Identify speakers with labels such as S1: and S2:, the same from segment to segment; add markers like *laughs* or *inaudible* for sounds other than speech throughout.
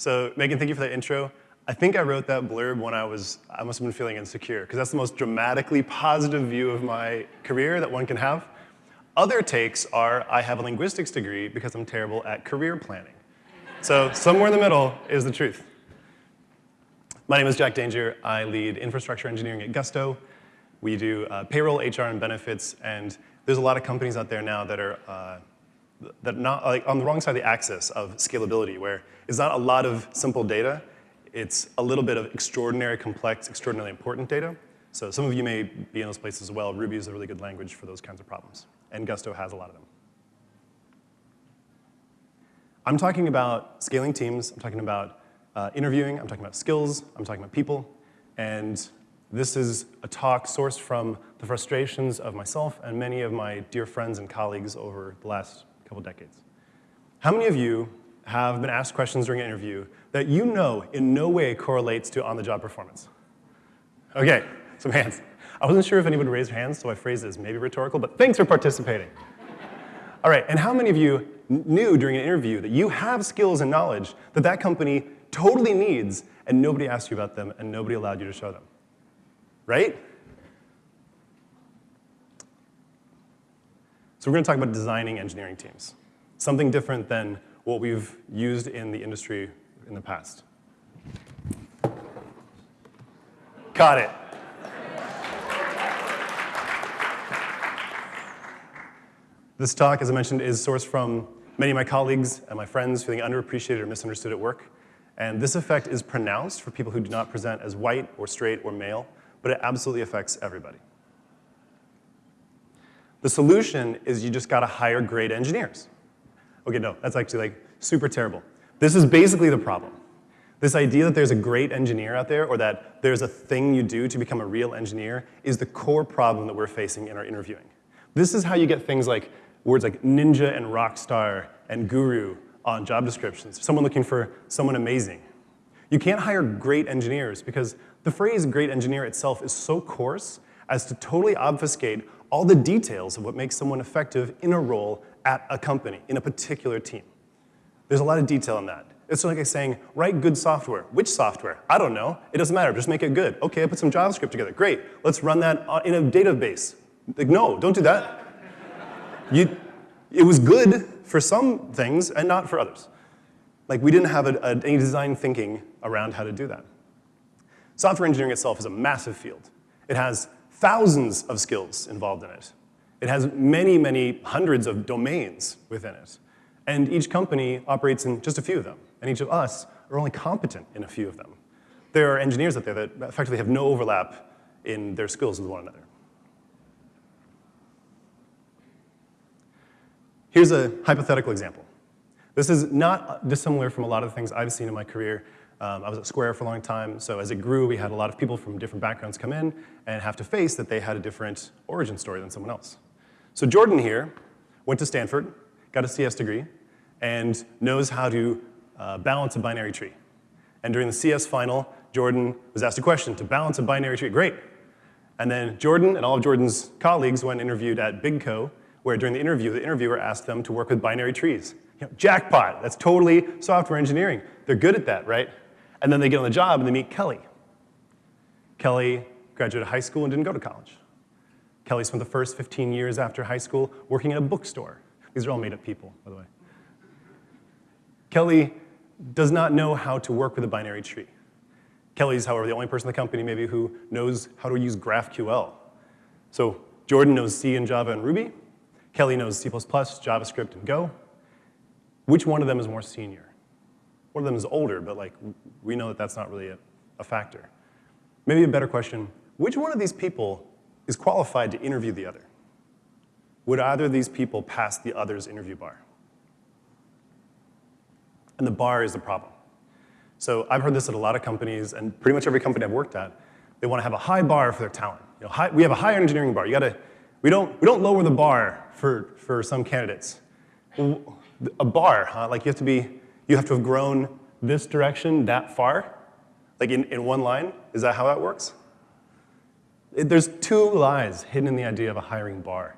S1: So Megan, thank you for that intro. I think I wrote that blurb when I was, I must have been feeling insecure, because that's the most dramatically positive view of my career that one can have. Other takes are, I have a linguistics degree because I'm terrible at career planning. So somewhere in the middle is the truth. My name is Jack Danger. I lead infrastructure engineering at Gusto. We do uh, payroll, HR, and benefits, and there's a lot of companies out there now that are uh, that not like on the wrong side of the axis of scalability, where it's not a lot of simple data, it's a little bit of extraordinary, complex, extraordinarily important data. So some of you may be in those places as well. Ruby is a really good language for those kinds of problems, and Gusto has a lot of them. I'm talking about scaling teams. I'm talking about uh, interviewing. I'm talking about skills. I'm talking about people. And this is a talk sourced from the frustrations of myself and many of my dear friends and colleagues over the last couple decades. How many of you have been asked questions during an interview that you know in no way correlates to on-the-job performance? Okay, some hands. I wasn't sure if anyone raised hands, so I phrased it as maybe rhetorical, but thanks for participating. *laughs* All right, and how many of you knew during an interview that you have skills and knowledge that that company totally needs and nobody asked you about them and nobody allowed you to show them? right? So we're going to talk about designing engineering teams, something different than what we've used in the industry in the past. Got it. This talk, as I mentioned, is sourced from many of my colleagues and my friends feeling underappreciated or misunderstood at work. And this effect is pronounced for people who do not present as white or straight or male but it absolutely affects everybody. The solution is you just gotta hire great engineers. Okay, no, that's actually like super terrible. This is basically the problem. This idea that there's a great engineer out there or that there's a thing you do to become a real engineer is the core problem that we're facing in our interviewing. This is how you get things like words like ninja and rock star and guru on job descriptions. Someone looking for someone amazing. You can't hire great engineers because the phrase great engineer itself is so coarse as to totally obfuscate all the details of what makes someone effective in a role at a company, in a particular team. There's a lot of detail in that. It's like saying, write good software. Which software? I don't know. It doesn't matter. Just make it good. Okay, I put some JavaScript together. Great. Let's run that in a database. Like, no, don't do that. You, it was good for some things and not for others. Like, we didn't have a, a, any design thinking around how to do that. Software engineering itself is a massive field. It has thousands of skills involved in it. It has many, many hundreds of domains within it. And each company operates in just a few of them. And each of us are only competent in a few of them. There are engineers out there that effectively have no overlap in their skills with one another. Here's a hypothetical example. This is not dissimilar from a lot of the things I've seen in my career um, I was at Square for a long time, so as it grew, we had a lot of people from different backgrounds come in and have to face that they had a different origin story than someone else. So Jordan here went to Stanford, got a CS degree, and knows how to uh, balance a binary tree. And during the CS final, Jordan was asked a question to balance a binary tree. Great. And then Jordan and all of Jordan's colleagues went interviewed at BigCo, where during the interview, the interviewer asked them to work with binary trees. You know, jackpot, that's totally software engineering. They're good at that, right? And then they get on the job and they meet Kelly. Kelly graduated high school and didn't go to college. Kelly spent the first 15 years after high school working at a bookstore. These are all made up people, by the way. Kelly does not know how to work with a binary tree. Kelly's, however, the only person in the company maybe who knows how to use GraphQL. So Jordan knows C and Java and Ruby. Kelly knows C++, JavaScript, and Go. Which one of them is more senior? One of them is older, but like we know that that's not really a, a factor. Maybe a better question, which one of these people is qualified to interview the other? Would either of these people pass the other's interview bar? And the bar is the problem. So I've heard this at a lot of companies, and pretty much every company I've worked at, they want to have a high bar for their talent. You know, high, we have a high engineering bar. You gotta, we don't, we don't lower the bar for, for some candidates. A bar, huh? Like you have to be you have to have grown this direction that far, like in, in one line? Is that how that works? It, there's two lies hidden in the idea of a hiring bar.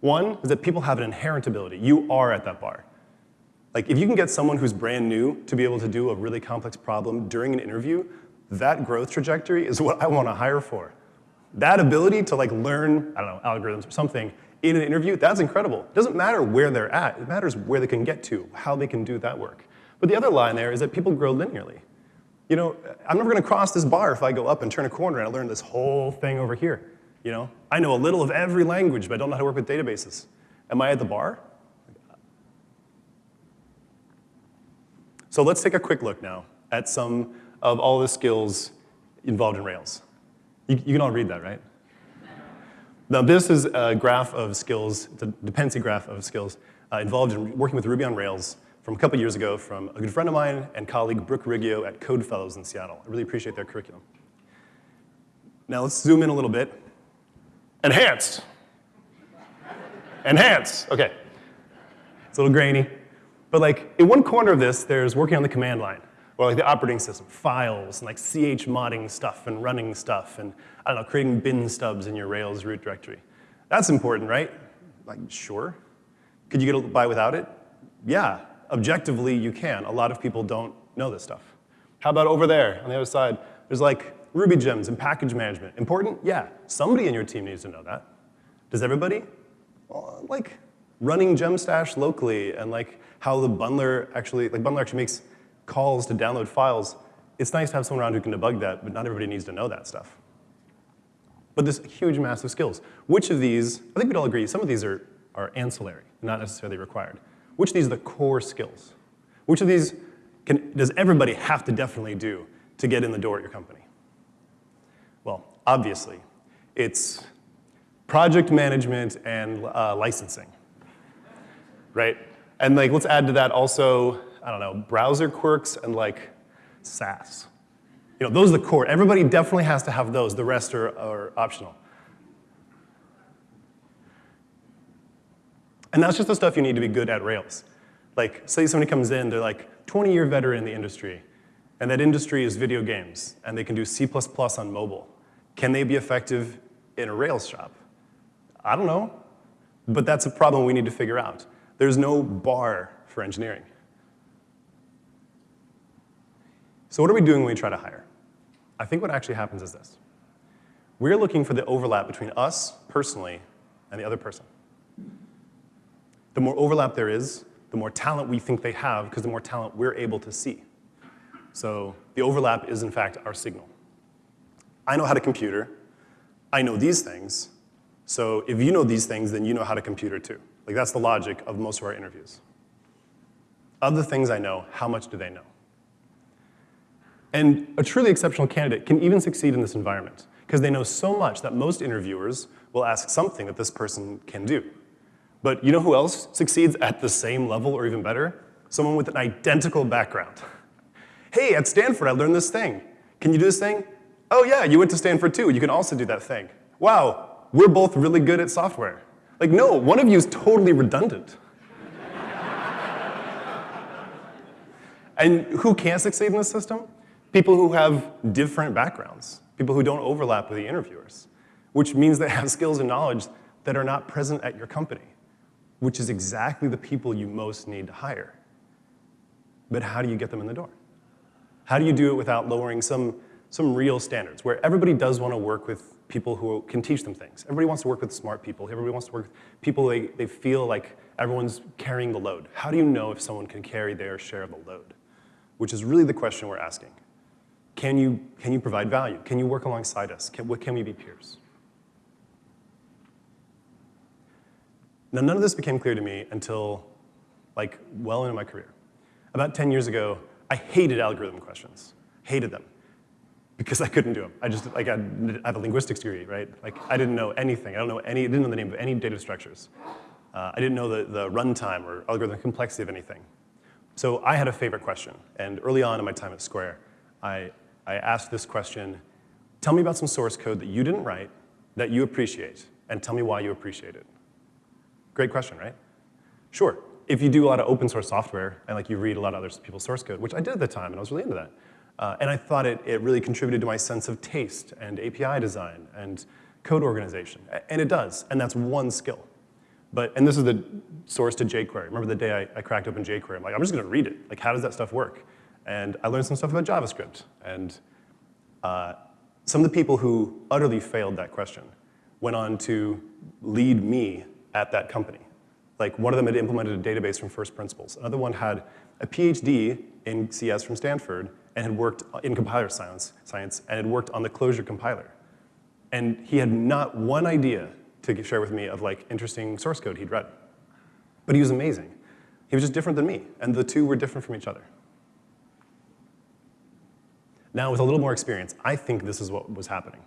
S1: One is that people have an inherent ability. You are at that bar. Like, if you can get someone who's brand new to be able to do a really complex problem during an interview, that growth trajectory is what I want to hire for. That ability to like learn, I don't know, algorithms or something in an interview, that's incredible. It doesn't matter where they're at, it matters where they can get to, how they can do that work. But the other line there is that people grow linearly. You know, I'm never gonna cross this bar if I go up and turn a corner and I learn this whole thing over here. You know, I know a little of every language, but I don't know how to work with databases. Am I at the bar? So let's take a quick look now at some of all the skills involved in Rails. You, you can all read that, right? Now this is a graph of skills, it's a dependency graph of skills uh, involved in working with Ruby on Rails from a couple years ago from a good friend of mine and colleague Brooke Riggio at Code Fellows in Seattle. I really appreciate their curriculum. Now let's zoom in a little bit. Enhanced. Enhanced, okay. It's a little grainy. But like in one corner of this, there's working on the command line or like the operating system, files, and like ch modding stuff and running stuff, and I don't know, creating bin stubs in your Rails root directory. That's important, right? Like, sure. Could you get by without it? Yeah, objectively you can. A lot of people don't know this stuff. How about over there on the other side? There's like Ruby gems and package management. Important? Yeah, somebody in your team needs to know that. Does everybody? Well, like running Gemstash locally and like how the bundler actually, like bundler actually makes calls to download files, it's nice to have someone around who can debug that, but not everybody needs to know that stuff. But this huge mass of skills. Which of these, I think we'd all agree, some of these are, are ancillary, not necessarily required. Which of these are the core skills? Which of these can, does everybody have to definitely do to get in the door at your company? Well, obviously, it's project management and uh, licensing, right? And like, let's add to that also I don't know, browser quirks and like Sass. You know, those are the core. Everybody definitely has to have those. The rest are, are optional. And that's just the stuff you need to be good at Rails. Like, say somebody comes in, they're like 20-year veteran in the industry, and that industry is video games, and they can do C++ on mobile. Can they be effective in a Rails shop? I don't know, but that's a problem we need to figure out. There's no bar for engineering. So what are we doing when we try to hire? I think what actually happens is this. We're looking for the overlap between us personally and the other person. The more overlap there is, the more talent we think they have, because the more talent we're able to see. So the overlap is, in fact, our signal. I know how to computer. I know these things. So if you know these things, then you know how to computer too. Like that's the logic of most of our interviews. Of the things I know, how much do they know? And a truly exceptional candidate can even succeed in this environment because they know so much that most interviewers will ask something that this person can do. But you know who else succeeds at the same level or even better? Someone with an identical background. Hey, at Stanford, I learned this thing. Can you do this thing? Oh yeah, you went to Stanford too. You can also do that thing. Wow, we're both really good at software. Like, no, one of you is totally redundant. *laughs* and who can't succeed in this system? people who have different backgrounds, people who don't overlap with the interviewers, which means they have *laughs* skills and knowledge that are not present at your company, which is exactly the people you most need to hire. But how do you get them in the door? How do you do it without lowering some, some real standards, where everybody does want to work with people who can teach them things. Everybody wants to work with smart people. Everybody wants to work with people they, they feel like everyone's carrying the load. How do you know if someone can carry their share of the load? Which is really the question we're asking. Can you, can you provide value? Can you work alongside us? Can, can we be peers? Now, none of this became clear to me until like well into my career. About 10 years ago, I hated algorithm questions, hated them, because I couldn't do them. I just, like, I have a linguistics degree, right? Like, I didn't know anything. I don't know any, I didn't know the name of any data structures. Uh, I didn't know the, the runtime or algorithm complexity of anything. So I had a favorite question, and early on in my time at Square, I, I asked this question, tell me about some source code that you didn't write that you appreciate, and tell me why you appreciate it. Great question, right? Sure, if you do a lot of open source software and like you read a lot of other people's source code, which I did at the time, and I was really into that. Uh, and I thought it, it really contributed to my sense of taste and API design and code organization. And it does, and that's one skill. But, and this is the source to jQuery. Remember the day I, I cracked open jQuery? I'm like, I'm just gonna read it. Like, how does that stuff work? And I learned some stuff about JavaScript. And uh, some of the people who utterly failed that question went on to lead me at that company. Like one of them had implemented a database from first principles. Another one had a PhD in CS from Stanford and had worked in compiler science, science and had worked on the closure compiler. And he had not one idea to share with me of like interesting source code he'd read. But he was amazing. He was just different than me, and the two were different from each other. Now, with a little more experience, I think this is what was happening.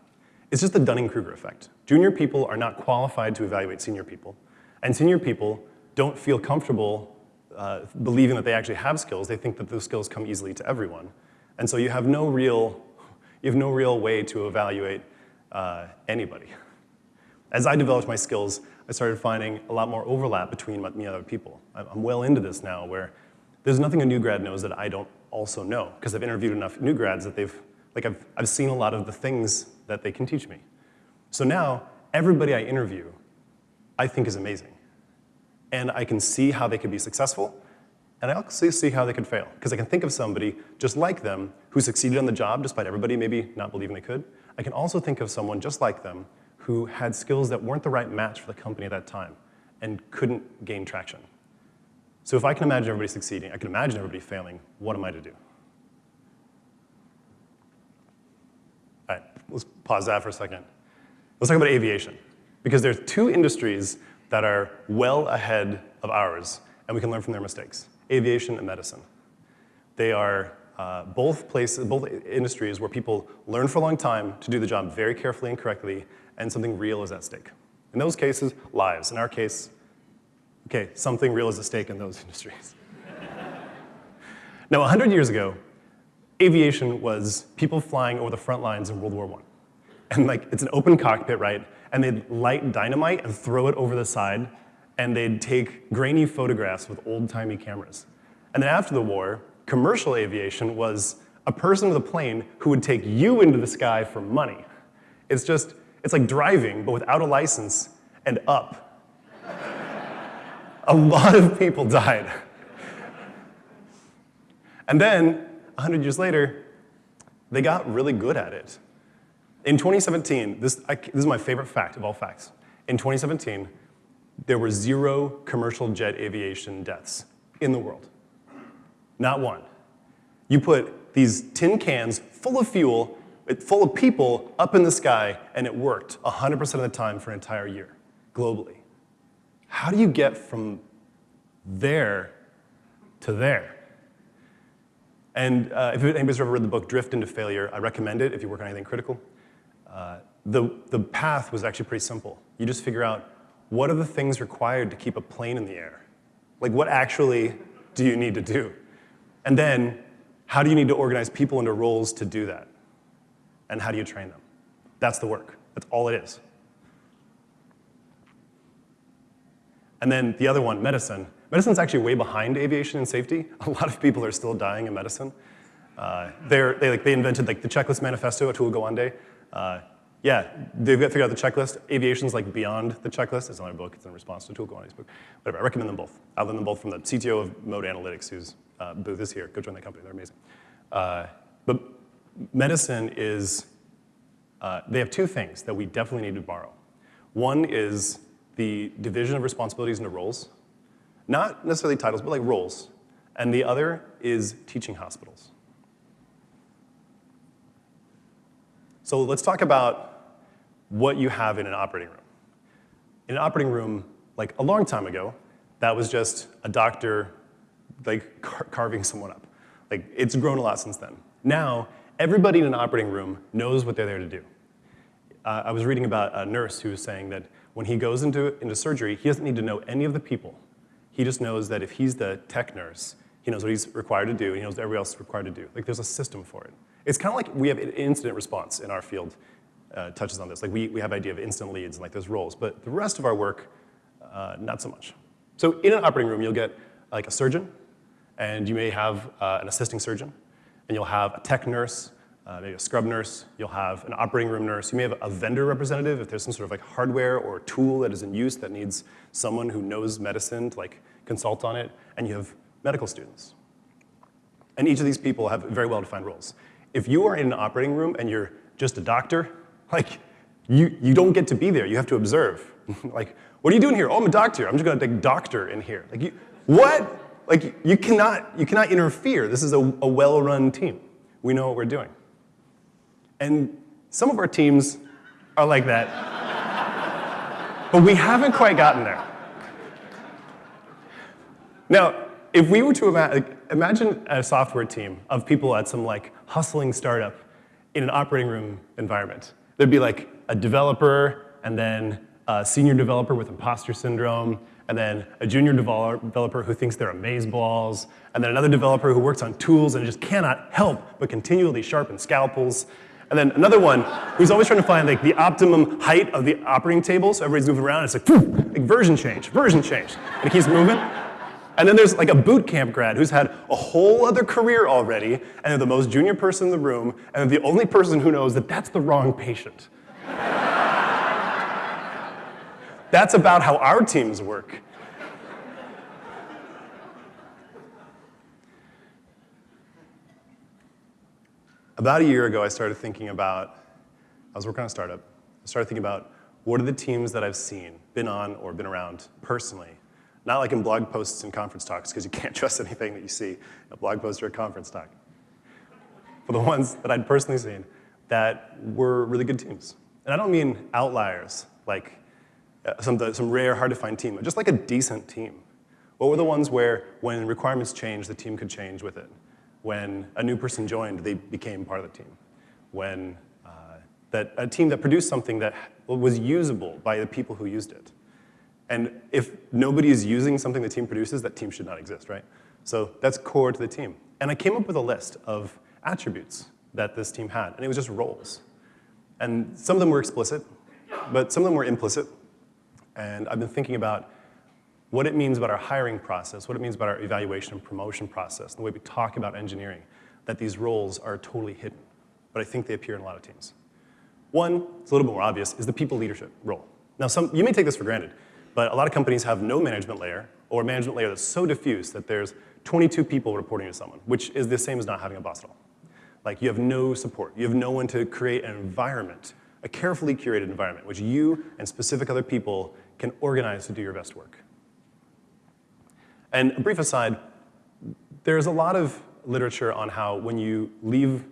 S1: It's just the Dunning-Kruger effect. Junior people are not qualified to evaluate senior people, and senior people don't feel comfortable uh, believing that they actually have skills. They think that those skills come easily to everyone. And so you have no real, you have no real way to evaluate uh, anybody. As I developed my skills, I started finding a lot more overlap between me and other people. I'm well into this now where there's nothing a new grad knows that I don't also know because I've interviewed enough new grads that they've, like I've, I've seen a lot of the things that they can teach me. So now, everybody I interview, I think is amazing. And I can see how they could be successful, and I also see how they could fail. Because I can think of somebody just like them who succeeded on the job despite everybody maybe not believing they could. I can also think of someone just like them who had skills that weren't the right match for the company at that time and couldn't gain traction. So if I can imagine everybody succeeding, I can imagine everybody failing, what am I to do? All right, let's pause that for a second. Let's talk about aviation. Because there's two industries that are well ahead of ours, and we can learn from their mistakes, aviation and medicine. They are uh, both places, both industries where people learn for a long time to do the job very carefully and correctly, and something real is at stake. In those cases, lives. In our case, okay, something real is at stake in those *laughs* industries. now, 100 years ago, aviation was people flying over the front lines in World War I. And like, it's an open cockpit, right? And they'd light dynamite and throw it over the side, and they'd take grainy photographs with old-timey cameras. And then after the war, commercial aviation was a person with a plane who would take you into the sky for money. It's just, it's like driving, but without a license and up. *laughs* a lot of people died. And then, 100 years later, they got really good at it. In 2017, this, I, this is my favorite fact of all facts. In 2017, there were zero commercial jet aviation deaths in the world. Not one. You put these tin cans full of fuel full of people up in the sky, and it worked 100% of the time for an entire year, globally. How do you get from there to there? And uh, if anybody's ever read the book Drift into Failure, I recommend it if you work on anything critical. Uh, the, the path was actually pretty simple. You just figure out what are the things required to keep a plane in the air? Like what actually do you need to do? And then how do you need to organize people into roles to do that? and how do you train them? That's the work. That's all it is. And then the other one, medicine. Medicine's actually way behind aviation and safety. *laughs* A lot of people are still dying in medicine. Uh, they like, they invented like the checklist manifesto, Atul Gawande. Uh, yeah, they've got figured out the checklist. Aviation's like beyond the checklist. It's another book. It's in response to Atul Gawande's book. Whatever, I recommend them both. I learned them both from the CTO of Mode Analytics, whose uh, booth is here. Go join that company. They're amazing. Uh, but medicine is, uh, they have two things that we definitely need to borrow. One is the division of responsibilities into roles, not necessarily titles, but like roles. And the other is teaching hospitals. So let's talk about what you have in an operating room. In an operating room, like a long time ago, that was just a doctor like car carving someone up. Like it's grown a lot since then. Now, everybody in an operating room knows what they're there to do. Uh, I was reading about a nurse who was saying that when he goes into, into surgery, he doesn't need to know any of the people. He just knows that if he's the tech nurse, he knows what he's required to do, and he knows what everybody else is required to do. Like there's a system for it. It's kind of like we have an incident response in our field uh, touches on this. Like we, we have idea of instant leads and like those roles, but the rest of our work, uh, not so much. So in an operating room, you'll get like a surgeon, and you may have uh, an assisting surgeon, and you'll have a tech nurse, uh, maybe a scrub nurse, you'll have an operating room nurse, you may have a vendor representative if there's some sort of like hardware or tool that is in use that needs someone who knows medicine to like consult on it, and you have medical students. And each of these people have very well-defined roles. If you are in an operating room and you're just a doctor, like, you, you don't get to be there, you have to observe. *laughs* like, what are you doing here? Oh, I'm a doctor, I'm just gonna take doctor in here. Like, you, what? Like, you cannot, you cannot interfere. This is a, a well-run team. We know what we're doing. And some of our teams are like that. *laughs* but we haven't quite gotten there. Now, if we were to ima imagine a software team of people at some like hustling startup in an operating room environment, there'd be like a developer and then a senior developer with imposter syndrome, and then a junior developer who thinks they're amazeballs, and then another developer who works on tools and just cannot help but continually sharpen scalpels, and then another one who's always trying to find like the optimum height of the operating table, so everybody's moving around, it's like, like version change, version change, and it keeps moving. And then there's like a boot camp grad who's had a whole other career already, and they're the most junior person in the room, and they're the only person who knows that that's the wrong patient. *laughs* that's about how our teams work. About a year ago, I started thinking about, I was working on a startup, I started thinking about what are the teams that I've seen, been on or been around personally. Not like in blog posts and conference talks, because you can't *laughs* trust anything that you see a blog post or a conference talk. For the ones that I'd personally seen that were really good teams. And I don't mean outliers, like uh, some, some rare, hard to find team, just like a decent team. What were the ones where when requirements changed, the team could change with it? When a new person joined, they became part of the team. When uh, that, a team that produced something that was usable by the people who used it. And if nobody is using something the team produces, that team should not exist, right? So that's core to the team. And I came up with a list of attributes that this team had, and it was just roles. And some of them were explicit, but some of them were implicit. And I've been thinking about what it means about our hiring process, what it means about our evaluation and promotion process, the way we talk about engineering, that these roles are totally hidden. But I think they appear in a lot of teams. One, it's a little bit more obvious, is the people leadership role. Now, some, you may take this for granted, but a lot of companies have no management layer or a management layer that's so diffuse that there's 22 people reporting to someone, which is the same as not having a boss at all. Like you have no support. You have no one to create an environment, a carefully curated environment, which you and specific other people can organize to do your best work. And a brief aside, there's a lot of literature on how when you leave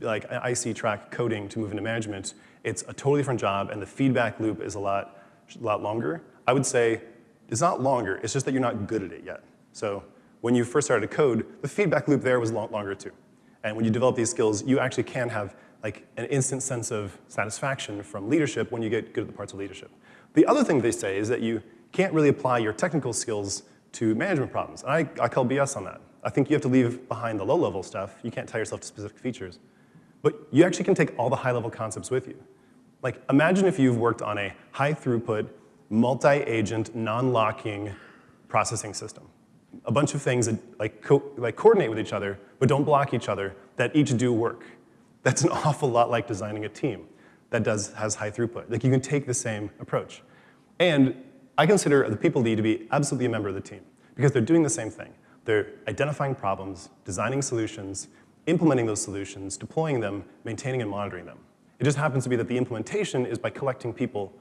S1: like IC track coding to move into management, it's a totally different job and the feedback loop is a lot, a lot longer. I would say it's not longer, it's just that you're not good at it yet. So when you first started to code, the feedback loop there was longer too. And when you develop these skills, you actually can have like an instant sense of satisfaction from leadership when you get good at the parts of leadership. The other thing they say is that you can't really apply your technical skills to management problems. And I, I call BS on that. I think you have to leave behind the low-level stuff. You can't tie yourself to specific features. But you actually can take all the high-level concepts with you. Like, imagine if you've worked on a high-throughput, multi-agent, non-locking processing system. A bunch of things that like, co like coordinate with each other, but don't block each other, that each do work. That's an *laughs* awful lot like designing a team that does, has high throughput. Like, you can take the same approach. And I consider the people lead to be absolutely a member of the team because they're doing the same thing. They're identifying problems, designing solutions, implementing those solutions, deploying them, maintaining and monitoring them. It just happens to be that the implementation is by collecting people,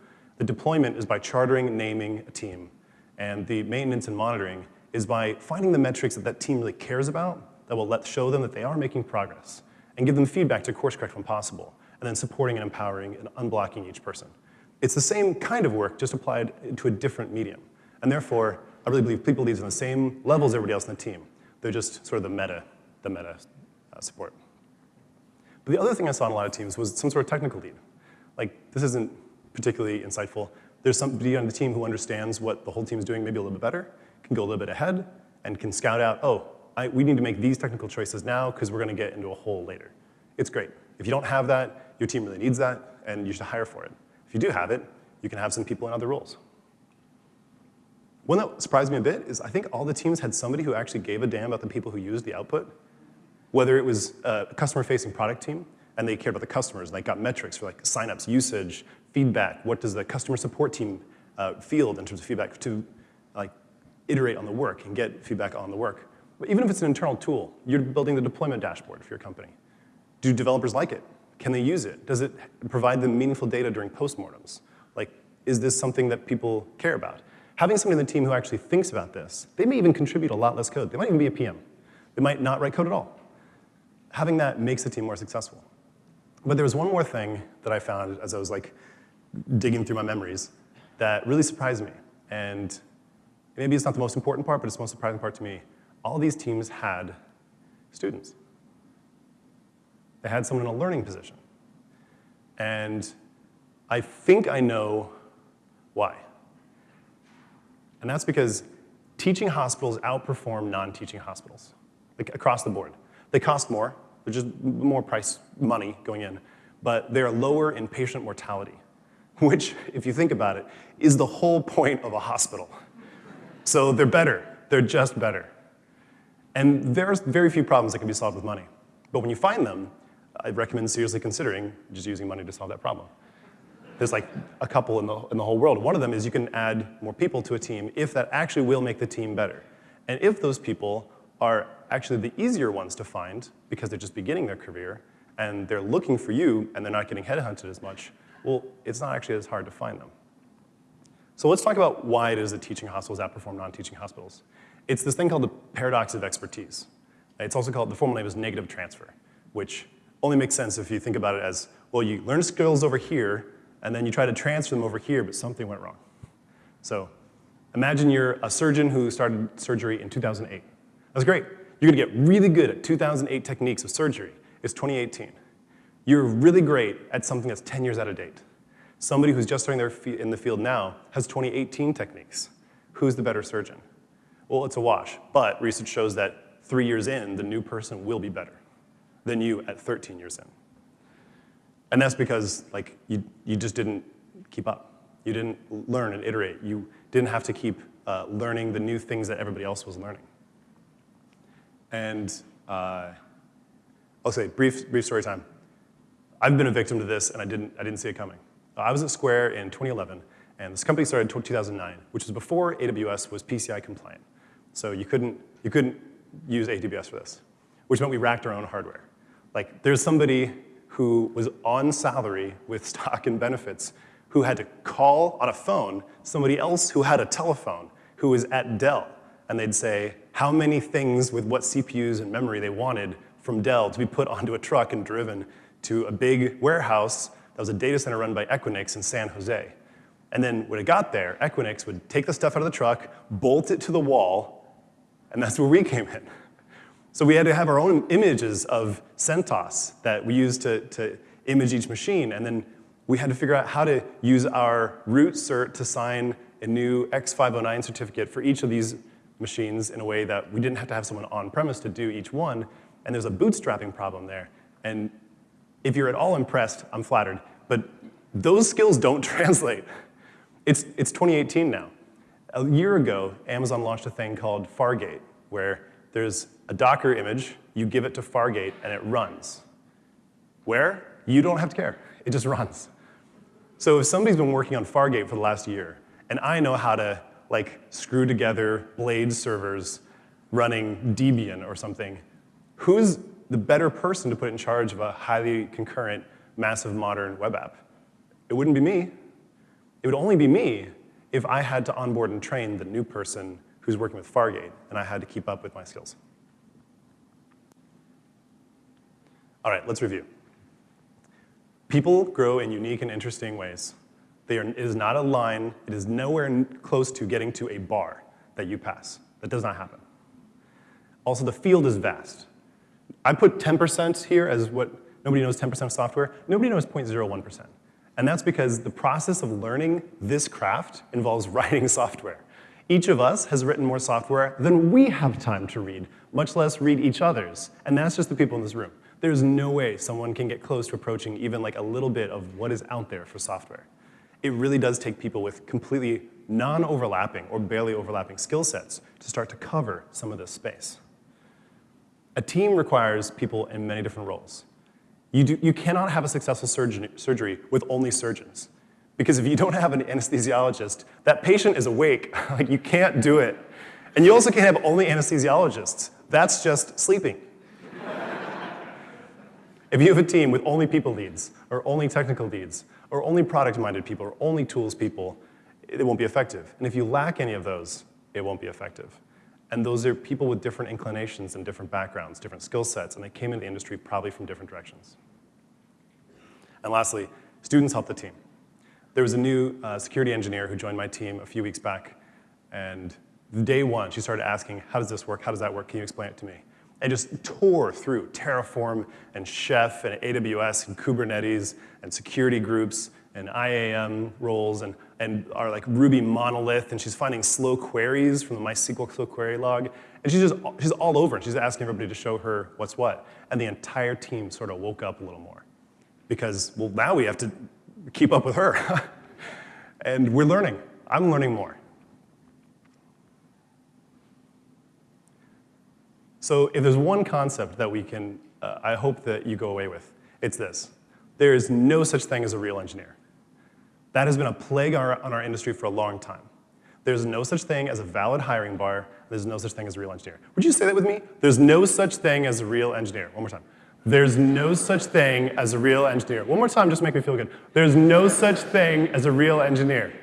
S1: the deployment is by chartering, naming a team, and the maintenance and monitoring is by finding the metrics that that team really cares about that will let show them that they are making progress and give them feedback to course correct when possible, and then supporting and empowering and unblocking each person. It's the same kind of work, just applied to a different medium. And therefore, I really believe people leads on the same level as everybody else in the team. They're just sort of the meta, the meta uh, support. But the other thing I saw in a lot of teams was some sort of technical lead. Like, this isn't particularly insightful. There's somebody on the team who understands what the whole team is doing maybe a little bit better, can go a little bit ahead, and can scout out, oh, I, we need to make these technical choices now because we're going to get into a hole later. It's great. If you don't have that, your team really needs that, and you should hire for it. If you do have it, you can have some people in other roles. One that surprised me a bit is I think all the teams had somebody who actually gave a damn about the people who used the output, whether it was a customer-facing product team and they cared about the customers, and they got metrics for like signups, usage, feedback, what does the customer support team uh, field in terms of feedback to like iterate on the work and get feedback on the work. But even if it's an internal tool, you're building the deployment dashboard for your company. Do developers like it? Can they use it? Does it provide them meaningful data during postmortems? Like, is this something that people care about? Having somebody in the team who actually thinks about this, they may even contribute a lot less code. They might even be a PM. They might not write code at all. Having that makes the team more successful. But there was one more thing that I found as I was like digging through my memories that really surprised me. And maybe it's not the most important part, but it's the most surprising part to me. All these teams had students. They had someone in a learning position. And I think I know why. And that's because teaching hospitals outperform non-teaching hospitals, like across the board. They cost more, there's just more price money going in, but they're lower in patient mortality, which, if you think about it, is the whole point of a hospital. So they're better, they're just better. And there's very few problems that can be solved with money. But when you find them, I recommend seriously considering just using money to solve that problem. There's like a couple in the, in the whole world. One of them is you can add more people to a team if that actually will make the team better. And if those people are actually the easier ones to find because they're just beginning their career and they're looking for you and they're not getting headhunted as much, well, it's not actually as hard to find them. So let's talk about why it is that teaching hospitals outperform non-teaching hospitals. It's this thing called the paradox of expertise. It's also called, the formal name is negative transfer, which only makes sense if you think about it as, well, you learn skills over here, and then you try to transfer them over here, but something went wrong. So imagine you're a surgeon who started surgery in 2008. That's great. You're gonna get really good at 2008 techniques of surgery. It's 2018. You're really great at something that's 10 years out of date. Somebody who's just starting their in the field now has 2018 techniques. Who's the better surgeon? Well, it's a wash, but research shows that three years in, the new person will be better than you at 13 years in. And that's because like you, you just didn't keep up. You didn't learn and iterate. You didn't have to keep uh, learning the new things that everybody else was learning. And uh, I'll say, brief, brief story time. I've been a victim to this, and I didn't, I didn't see it coming. Uh, I was at Square in 2011, and this company started in 2009, which was before AWS was PCI compliant. So you couldn't, you couldn't use AWS for this, which meant we racked our own hardware. Like, there's somebody who was on salary with *laughs* stock and benefits who had to call on a phone somebody else who had a telephone who was at Dell. And they'd say how many things with what CPUs and memory they wanted from Dell to be put onto a truck and driven to a big warehouse that was a data center run by Equinix in San Jose. And then when it got there, Equinix would take the stuff out of the truck, bolt it to the wall, and that's where we *laughs* came in. So we had to have our own images of CentOS that we used to, to image each machine, and then we had to figure out how to use our root cert to sign a new X509 certificate for each of these machines in a way that we didn't have to have someone on-premise to do each one, and there's a bootstrapping problem there. And if you're at all impressed, I'm flattered, but those skills don't *laughs* translate. It's, it's 2018 now. A year ago, Amazon launched a thing called Fargate, where there's a Docker image, you give it to Fargate, and it runs. Where? You don't have to care. It just runs. So if somebody's been working on Fargate for the last year, and I know how to like screw together blade servers running Debian or something, who's the better person to put in charge of a highly concurrent, massive modern web app? It wouldn't be me. It would only be me if I had to onboard and train the new person who's working with Fargate, and I had to keep up with my skills. All right, let's review. People grow in unique and interesting ways. Are, it is not a line, it is nowhere close to getting to a bar that you pass. That does not happen. Also, the field is vast. I put 10% here as what nobody knows 10% of software. Nobody knows 0.01%. And that's because the process of learning this craft involves *laughs* writing software. Each of us has written more software than we have time to read, much less read each other's. And that's just the people in this room. There's no way someone can get close to approaching even like a little bit of what is out there for software. It really does take people with completely non-overlapping or barely overlapping skill sets to start to cover some of this space. A team requires people in many different roles. You, do, you cannot have a successful surgeon, surgery with only surgeons. Because if you don't have an anesthesiologist, that patient is awake. *laughs* like you can't do it. And you also can't have only anesthesiologists. That's just sleeping. *laughs* if you have a team with only people leads, or only technical leads, or only product-minded people, or only tools people, it won't be effective. And if you lack any of those, it won't be effective. And those are people with different inclinations and different backgrounds, different skill sets, and they came into the industry probably from different directions. And lastly, students help the team. There was a new uh, security engineer who joined my team a few weeks back, and day one, she started asking, how does this work? How does that work? Can you explain it to me? And just tore through Terraform and Chef and AWS and Kubernetes and security groups and IAM roles and, and our like Ruby monolith, and she's finding slow queries from the MySQL slow query log. And she's just, she's all over and she's asking everybody to show her what's what. And the entire team sort of woke up a little more. Because, well, now we have to keep up with her. *laughs* and we're learning. I'm learning more. So if there's one concept that we can, uh, I hope that you go away with, it's this. There is no such thing as a real engineer. That has been a plague on our, on our industry for a long time. There's no such thing as a valid hiring bar. There's no such thing as a real engineer. Would you say that with me? There's no such thing as a real engineer. One more time. There's no such thing as a real engineer. One more time, just make me feel good. There's no such thing as a real engineer.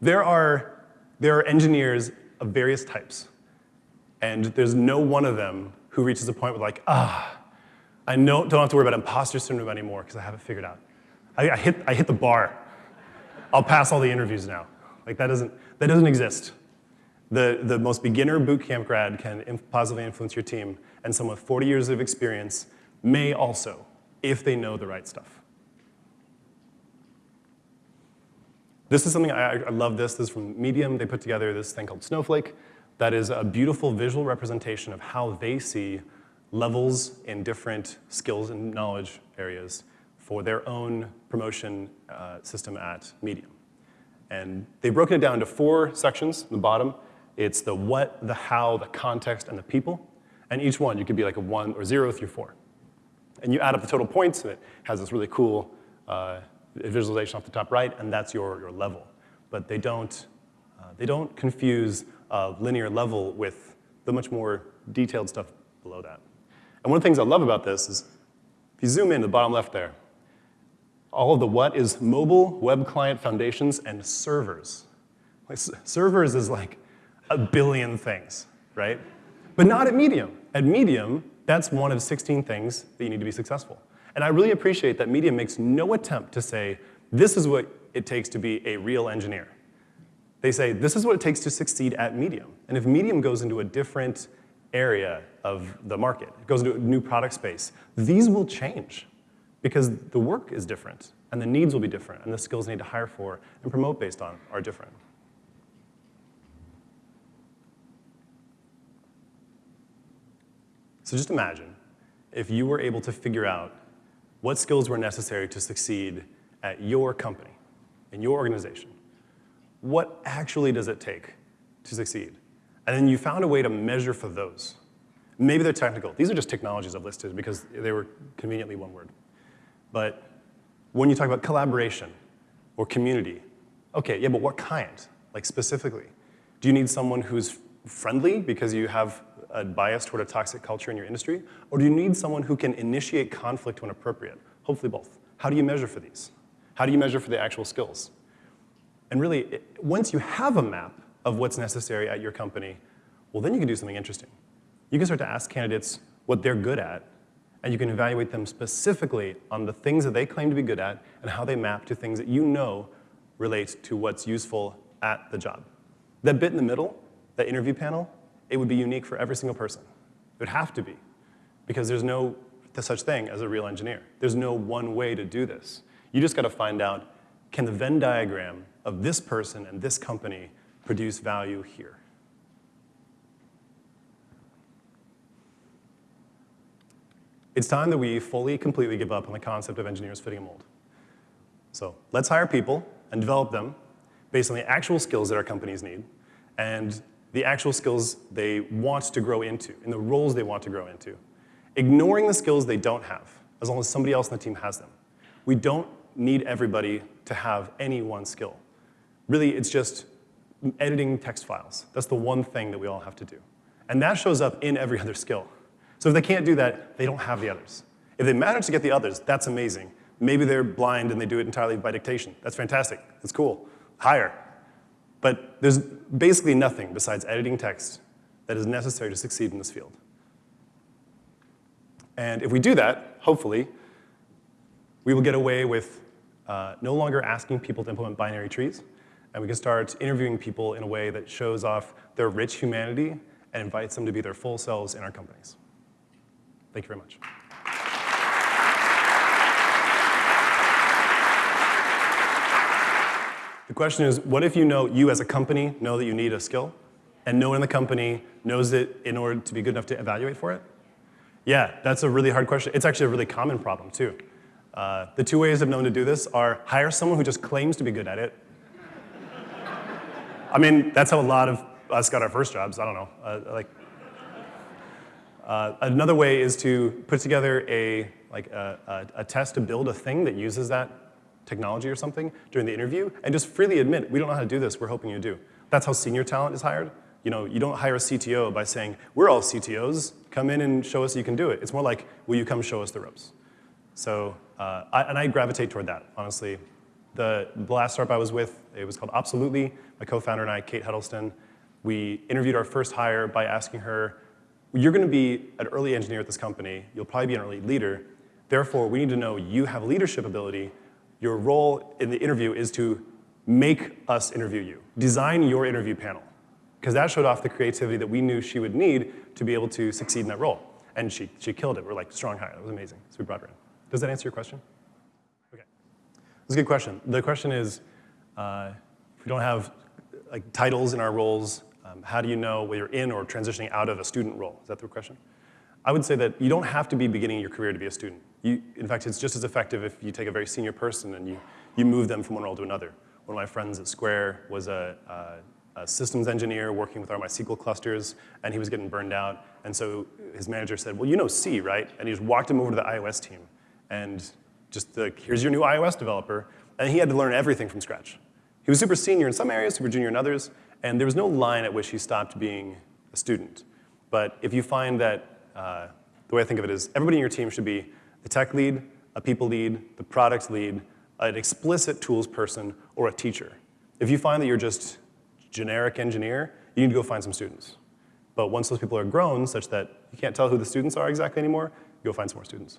S1: There are, there are engineers of various types, and there's no one of them who reaches a point where like, ah, I don't have to worry about imposter syndrome anymore because I have it figured out. I, I, hit, I hit the bar. I'll pass all the interviews now. Like that doesn't, that doesn't exist. The, the most beginner bootcamp grad can inf positively influence your team, and someone with 40 years of experience may also, if they know the right stuff. This is something, I, I love this, this is from Medium. They put together this thing called Snowflake that is a beautiful visual representation of how they see levels in different skills and knowledge areas for their own promotion uh, system at Medium. And they've broken it down into four sections at the bottom. It's the what, the how, the context, and the people. And each one, you could be like a one or zero through four. And you add up the total points, and it has this really cool uh, visualization off the top right, and that's your, your level. But they don't, uh, they don't confuse a linear level with the much more detailed stuff below that. And one of the things I love about this is, if you zoom in to the bottom left there, all of the what is mobile, web client foundations, and servers. Like, servers is like a billion things, right? But not at Medium. At Medium, that's one of 16 things that you need to be successful. And I really appreciate that Medium makes no attempt to say, this is what it takes to be a real engineer. They say, this is what it takes to succeed at Medium. And if Medium goes into a different area of the market, goes into a new product space, these will change because the work is different, and the needs will be different, and the skills they need to hire for and promote based on are different. So just imagine if you were able to figure out what skills were necessary to succeed at your company, in your organization. What actually does it take to succeed? And then you found a way to measure for those. Maybe they're technical. These are just technologies I've listed because they were conveniently one word. But when you talk about collaboration or community, okay, yeah, but what kind? Like specifically? Do you need someone who's friendly because you have a bias toward a toxic culture in your industry? Or do you need someone who can initiate conflict when appropriate? Hopefully both. How do you measure for these? How do you measure for the actual skills? And really, once you have a map of what's necessary at your company, well, then you can do something interesting. You can start to ask candidates what they're good at and you can evaluate them specifically on the things that they claim to be good at and how they map to things that you know relate to what's useful at the job. That bit in the middle, that interview panel, it would be unique for every single person. It would have to be, because there's no such thing as a real engineer. There's no one way to do this. You just got to find out, can the Venn diagram of this person and this company produce value here? It's time that we fully, completely give up on the concept of engineers fitting a mold. So let's hire people and develop them based on the actual skills that our companies need and the actual skills they want to grow into, in the roles they want to grow into, ignoring the skills they don't have as long as somebody else on the team has them. We don't need everybody to have any one skill. Really, it's just editing text files. That's the one thing that we all have to do. And that shows up in every *laughs* other skill. So if they can't do that, they don't have the others. If they manage to get the others, that's amazing. Maybe they're blind and they do it entirely by dictation. That's fantastic. That's cool. Hire. But there's basically nothing besides editing text that is necessary to succeed in this field. And if we do that, hopefully, we will get away with uh, no longer asking people to implement binary trees, and we can start interviewing people in a way that shows off their rich humanity and invites them to be their full selves in our companies. Thank you very much. The question is, what if you know, you as a company know that you need a skill, and no one in the company knows it in order to be good enough to evaluate for it? Yeah, that's a really hard question. It's actually a really common problem, too. Uh, the two ways I've known to do this are hire someone who just claims to be good at it. *laughs* I mean, that's how a lot of us got our first jobs. I don't know. Uh, like, uh, another way is to put together a, like a, a, a test to build a thing that uses that technology or something during the interview and just freely admit, we don't know how to do this, we're hoping you do. That's how senior talent is hired. You know, you don't hire a CTO by saying, we're all CTOs, come in and show us you can do it. It's more like, will you come show us the ropes? So, uh, I, and I gravitate toward that, honestly. The, the last startup I was with, it was called Absolutely. My co-founder and I, Kate Huddleston, we interviewed our first hire by asking her, you're gonna be an early engineer at this company, you'll probably be an early leader, therefore we need to know you have leadership ability, your role in the interview is to make us interview you. Design your interview panel. Because that showed off the creativity that we knew she would need to be able to succeed in that role. And she, she killed it. We're like, strong hire. That was amazing. So we brought her in. Does that answer your question? Okay. That's a good question. The question is, uh, if we don't have like titles in our roles, um, how do you know whether you're in or transitioning out of a student role? Is that the question? I would say that you don't have to be beginning your career to be a student. You, in fact, it's just as effective if you take a very senior person and you, you move them from one role to another. One of my friends at Square was a, a, a systems engineer working with our MySQL clusters, and he was getting burned out. And so his manager said, well, you know C, right? And he just walked him over to the iOS team. And just like, here's your new iOS developer. And he had to learn everything from scratch. He was super senior in some areas, super junior in others, and there was no line at which he stopped being a student. But if you find that uh, the way I think of it is everybody in your team should be the tech lead, a people lead, the product lead, an explicit tools person, or a teacher. If you find that you're just generic engineer, you need to go find some students. But once those people are grown such that you can't tell who the students are exactly anymore, go find some more students.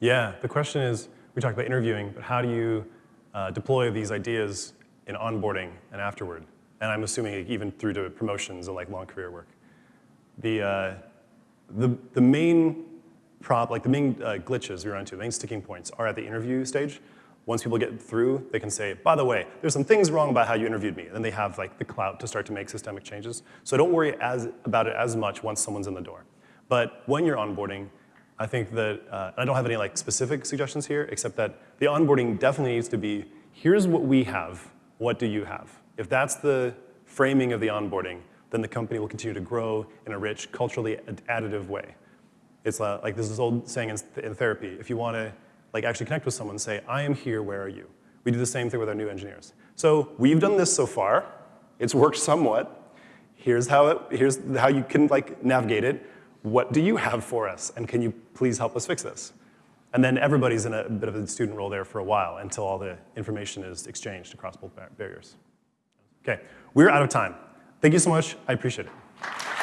S1: Yeah, the question is, we talked about interviewing, but how do you uh, deploy these ideas in onboarding and afterward? And I'm assuming even through to promotions and like long career work the, uh, the, the main prop, like the main uh, glitches we run into, the main sticking points are at the interview stage. Once people get through, they can say, by the way, there's some things wrong about how you interviewed me. And then they have like the clout to start to make systemic changes. So don't worry as, about it as much once someone's in the door. But when you're onboarding, I think that, uh, I don't have any like specific suggestions here, except that the onboarding definitely needs to be, here's what we have, what do you have? If that's the framing of the onboarding, then the company will continue to grow in a rich, culturally additive way. It's like this old saying in therapy. If you want to like actually connect with someone, say, I am here, where are you? We do the same thing with our new engineers. So we've done this so far. It's worked somewhat. Here's how, it, here's how you can like navigate it. What do you have for us? And can you please help us fix this? And then everybody's in a bit of a student role there for a while until all the information is exchanged across both barriers. Okay, we're out of time. Thank you so much. I appreciate it.